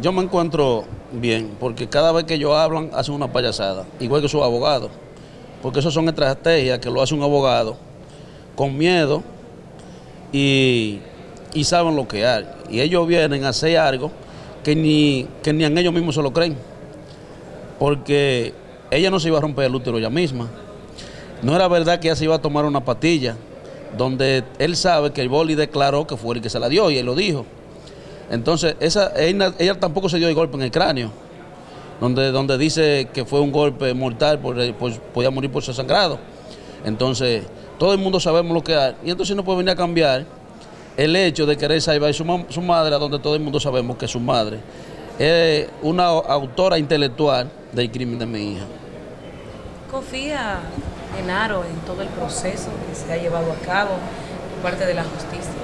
Yo me encuentro bien, porque cada vez que ellos hablan, hacen una payasada, igual que sus abogados, porque eso son estrategias que lo hace un abogado con miedo y, y saben lo que hay. Y ellos vienen a hacer algo que ni, que ni en ellos mismos se lo creen, porque ella no se iba a romper el útero ella misma. No era verdad que ella se iba a tomar una patilla, donde él sabe que el boli declaró que fue el que se la dio y él lo dijo. Entonces, esa, ella, tampoco se dio el golpe en el cráneo, donde, donde dice que fue un golpe mortal, por, podía morir por ser sangrado. Entonces, todo el mundo sabemos lo que hay. Y entonces no puede venir a cambiar el hecho de querer salvar su, su madre, donde todo el mundo sabemos que su madre es una autora intelectual del crimen de mi hija. ¿Confía Genaro en todo el proceso que se ha llevado a cabo por parte de la justicia?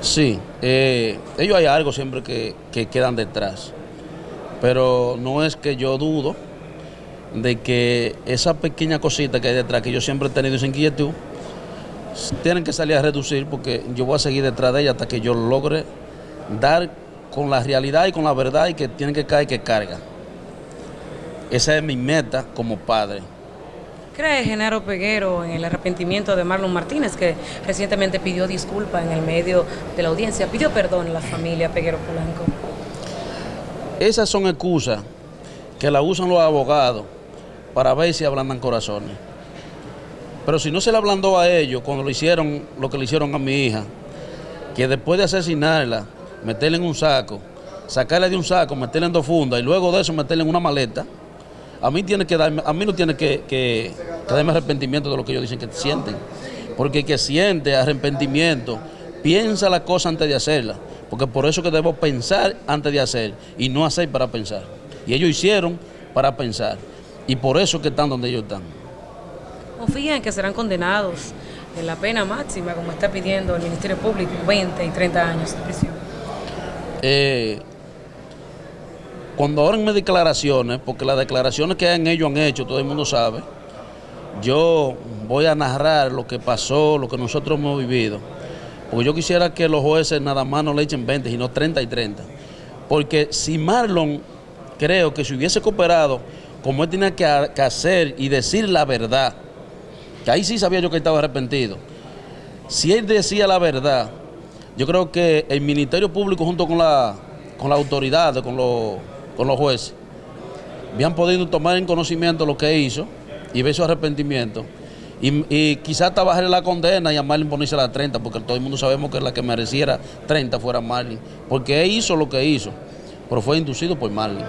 Sí, eh, ellos hay algo siempre que, quedan detrás, pero no es que yo dudo de que esa pequeña cosita que hay detrás, que yo siempre he tenido esa inquietud, tienen que salir a reducir porque yo voy a seguir detrás de ella hasta que yo logre dar con la realidad y con la verdad y que tienen que caer que carga. Esa es mi meta como padre. ¿Cree Genaro Peguero en el arrepentimiento de Marlon Martínez, que recientemente pidió disculpas en el medio de la audiencia, pidió perdón a la familia Peguero Polanco? Esas son excusas que la usan los abogados para ver si ablandan corazones. Pero si no se le ablandó a ellos cuando lo hicieron lo que le hicieron a mi hija, que después de asesinarla, meterla en un saco, sacarla de un saco, meterla en dos fundas y luego de eso meterla en una maleta, a mí tiene que darme, a mí no tiene que, que, darme arrepentimiento de lo que ellos dicen que sienten. Porque el que siente arrepentimiento, piensa la cosa antes de hacerla. Porque por eso que debo pensar antes de hacer y no hacer para pensar. Y ellos hicieron para pensar. Y por eso que están donde ellos están. ¿Confían que serán condenados en la pena máxima, como está pidiendo el Ministerio Público, 20 y 30 años de prisión? Eh, cuando abren mis declaraciones, porque las declaraciones que han ellos han hecho, todo el mundo sabe, yo voy a narrar lo que pasó, lo que nosotros hemos vivido. Porque yo quisiera que los jueces nada más no le echen 20, sino 30 y 30. Porque si Marlon, creo que si hubiese cooperado, como él tenía que, hacer y decir la verdad, que ahí sí sabía yo que estaba arrepentido, si él decía la verdad, yo creo que el Ministerio Público junto con la, con la autoridad, con los con los jueces, habían podido tomar en conocimiento lo que hizo y ver su arrepentimiento. Y, quizás hasta bajarle la condena y a Marlin ponerse la 30, porque todo el mundo sabemos que la que mereciera 30 fuera Marlin, porque él hizo lo que hizo, pero fue inducido por Marlin.